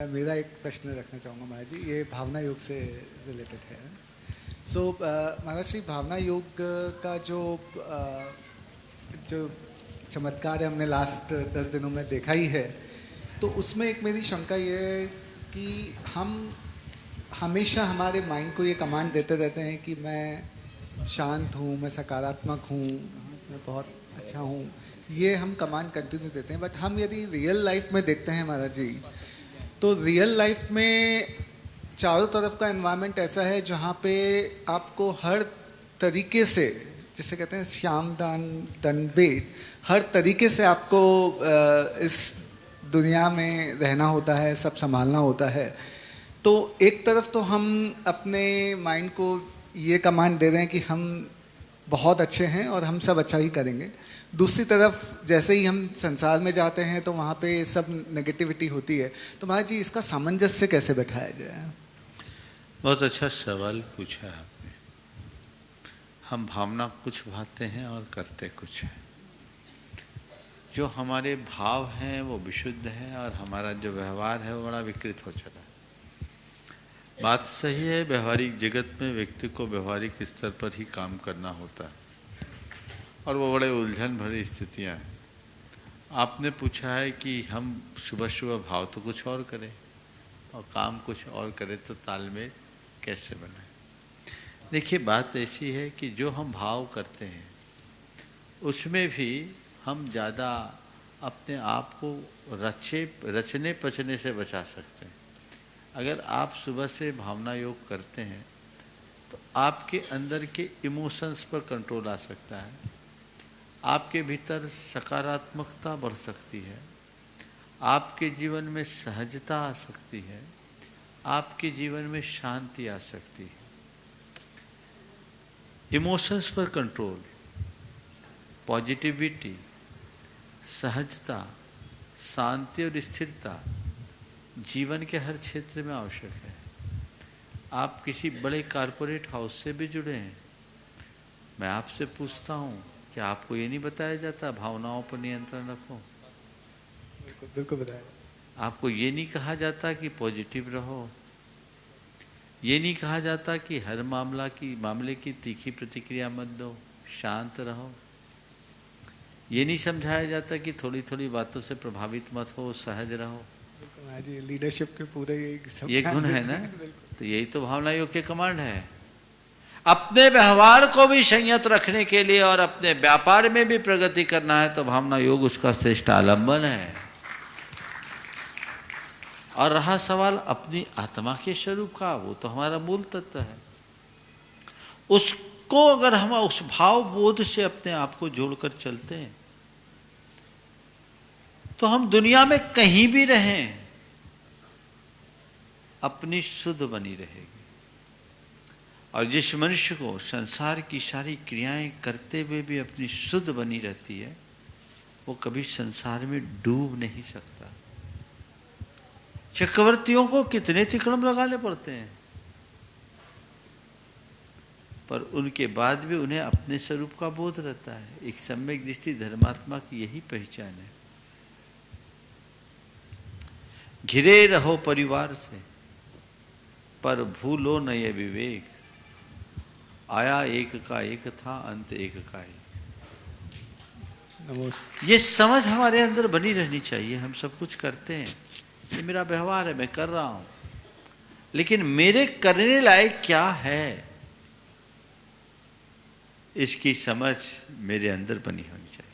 मेरा एक प्रश्न रखना चाहूँगा महाराज जी ये भावना योग से रिलेटेड है। सो so, uh, महाराज श्री भावना योग का जो uh, जो चमत्कार है हमने लास्ट दस दिनों में देखा ही है तो उसमें एक मेरी शंका ये है कि हम हमेशा हमारे माइंड को ये कमांड देते रहते हैं कि मैं शांत हूँ मैं सकारात्मक हूँ मैं बहुत अच्छा हूँ। ये हम कमांड कंटिन्यू देते हैं बट हम यदि रियल लाइफ में देखते हैं महाराज जी तो रियल लाइफ में चारों तरफ़ का एनवायरनमेंट ऐसा है जहाँ पे आपको हर तरीके से, जिसे कहते हैं श्याम दान दनबेट हर तरीके से आपको इस दुनिया में रहना होता है, सब संभालना होता है। तो एक तरफ़ तो हम अपने माइंड को ये कमांड दे रहे हैं कि हम बहुत अच्छे हैं और हम सब अच्छा ही करेंगे। दूसरी तरफ़, जैसे ही हम संसार में जाते हैं तो वहाँ पे सब नेगेटिविटी होती है। तो महाराज जी, इसका सामंजस्य कैसे बैठाया जाए बहुत अच्छा सवाल पूछा है आपने। हम भावना कुछ भाते हैं और करते कुछ हैं। जो हमारे भाव हैं, वो विशुद्ध हैं और हमारा जो व्यवहार है, वो बड़ा विकृत हो चला है। बात सही है, व्यवहारिक जगत में व्यक्ति को व्यवहारिक स्तर पर ही काम करना होता है। और वो बड़े उलझन भरी स्थितियाँ हैं। आपने पूछा है कि हम सुबह सुबह भाव तो कुछ और करें, और काम कुछ और करें तो तालमेल कैसे बनाए? देखिए, बात ऐसी है कि जो हम भाव करते हैं, उसमें भी हम ज़्यादा अपने आप को रचे रचने पचने से बचा सकते हैं। अगर आप सुबह से भावना योग करते हैं तो आपके अंदर के इमोशंस पर कंट्रोल आ सकता है। आपके भीतर सकारात्मकता बढ़ सकती है। आपके जीवन में सहजता आ सकती है। आपके जीवन में शांति आ सकती है। इमोशंस पर कंट्रोल पॉजिटिविटी सहजता, शांति और स्थिरता जीवन के हर क्षेत्र में आवश्यक है। आप किसी बड़े कारपोरेट हाउस से भी जुड़े हैं। मैं आपसे पूछता हूँ कि आपको ये नहीं बताया जाता भावनाओं पर नियंत्रण रखो। बिल्कुल बिल्कुल बताया। आपको ये नहीं कहा जाता कि पॉजिटिव रहो। ये नहीं कहा जाता कि हर मामला की मामले की तीखी प्रतिक्रिया मत दो शांत रहो। ये नहीं समझाया जाता कि थोड़ी थोड़ी बातों से प्रभावित मत हो सहज रहो। लीडरशिप के पूरे ये गुण है ना? तो यही तो भावना योग के कमांड है। अपने व्यवहार को भी संयत रखने के लिए और अपने व्यापार में भी प्रगति करना है तो भावना योग उसका श्रेष्ठ आलंबन है। और रहा सवाल अपनी आत्मा के स्वरूप का वो तो हमारा मूल तत्व है। उसको अगर हम उस भाव बोध से अपने आप को जोड़कर चलते हैं तो हम दुनिया में कहीं भी रहें, अपनी शुद्ध बनी रहेगी। और जिस मनुष्य को संसार की सारी क्रियाएँ करते हुए भी अपनी शुद्ध बनी रहती है, वो कभी संसार में डूब नहीं सकता। चक्रवर्तियों को कितने तिकड़म लगाने पड़ते हैं। पर उनके बाद भी उन्हें अपने स्वरूप का बोध रहता है। एक सम्यक दृष्टि धर्मात्मा की यही पहचान है। घिरे रहो परिवार से पर भूलो न ये विवेक। आया एक का एक था अंत एक का एक। ये समझ हमारे अंदर बनी रहनी चाहिए हम सब कुछ करते हैं। ये मेरा व्यवहार है मैं कर रहा हूँ। लेकिन मेरे करने लायक क्या है? इसकी समझ मेरे अंदर बनी होनी चाहिए।